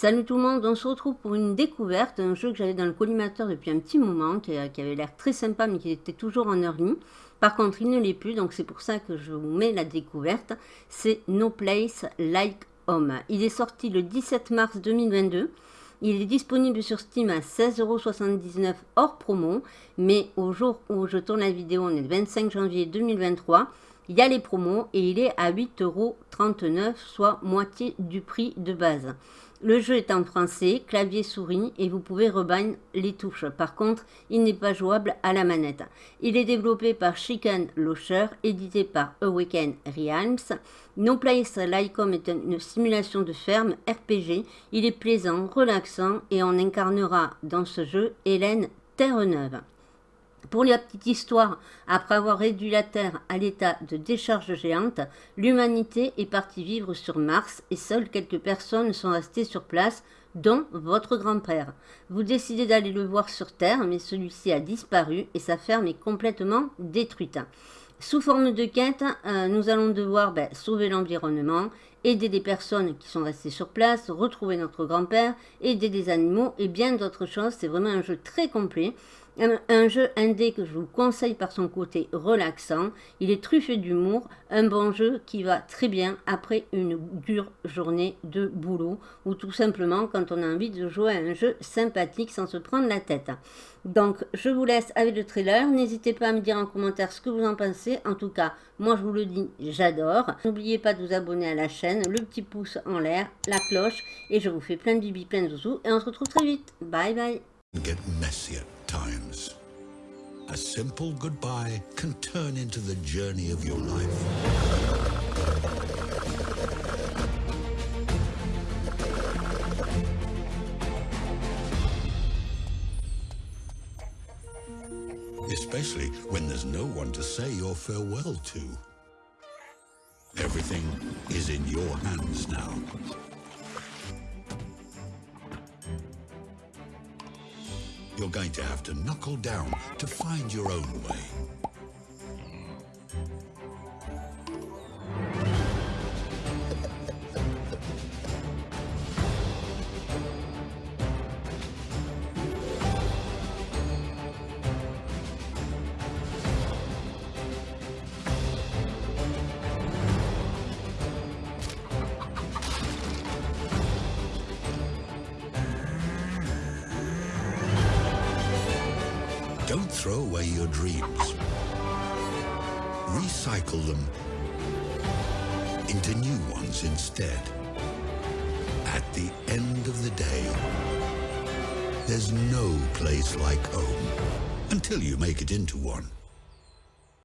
Salut tout le monde, on se retrouve pour une découverte, un jeu que j'avais dans le collimateur depuis un petit moment, qui, avait l'air très sympa mais qui était toujours en early. Par contre, il ne l'est plus, donc c'est pour ça que je vous mets la découverte. C'est No Place Like Home. Il est sorti le 17 mars 2022. Il est disponible sur Steam à 16,79€ hors promo, mais au jour où je tourne la vidéo, on est le 25 janvier 2023, il y a les promos et il est à 8,39€, soit moitié du prix de base. Le jeu est en français, clavier souris et vous pouvez rebind les touches. Par contre, il n'est pas jouable à la manette. Il est développé par Chicken Locher, édité par Awaken Realms. No Place Home est une simulation de ferme RPG. Il est plaisant, relaxant et on incarnera dans ce jeu Hélène Terre-Neuve. Pour la petite histoire, après avoir réduit la Terre à l'état de décharge géante, l'humanité est partie vivre sur Mars et seules quelques personnes sont restées sur place, dont votre grand-père. Vous décidez d'aller le voir sur Terre, mais celui-ci a disparu et sa ferme est complètement détruite. Sous forme de quête, euh, nous allons devoir ben, sauver l'environnement, aider des personnes qui sont restées sur place, retrouver notre grand-père, aider des animaux et bien d'autres choses. C'est vraiment un jeu très complet. Un, jeu indé que je vous conseille par son côté relaxant. Il est truffé d'humour, un bon jeu qui va très bien après une dure journée de boulot ou tout simplement quand on a envie de jouer à un jeu sympathique sans se prendre la tête. Donc je vous laisse avec le trailer. N'hésitez pas à me dire en commentaire ce que vous en pensez. En tout cas, moi je vous le dis, j'adore. N'oubliez pas de vous abonner à la chaîne, le petit pouce en l'air, la cloche et je vous fais plein de bibi, plein de zouzous et on se retrouve très vite. Bye bye. times. A simple goodbye can turn into the journey of your life. Especially when there's no one to say your farewell to. Everything is in your hands now. You're going to have to knuckle down to find your own way. Don't throw away your dreams. Recycle them into new ones instead. At the end of the day, there's no place like home until you make it into one.